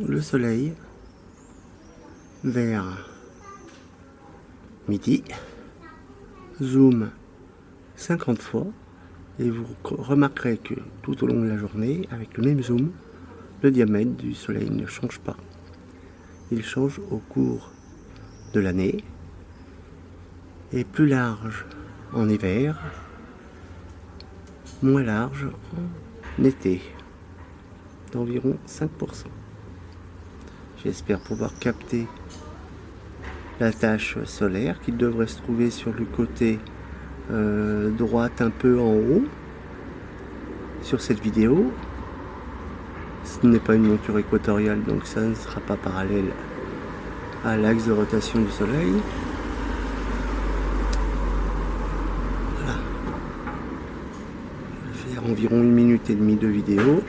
le soleil vers midi. Zoom 50 fois et vous remarquerez que tout au long de la journée, avec le même zoom, le diamètre du soleil ne change pas. Il change au cours de l'année et plus large en hiver, moins large en été, d'environ 5%. J'espère pouvoir capter la tache solaire qui devrait se trouver sur le côté euh, droite un peu en haut sur cette vidéo. Ce n'est pas une monture équatoriale donc ça ne sera pas parallèle à l'axe de rotation du soleil. environ une minute et demie de vidéo.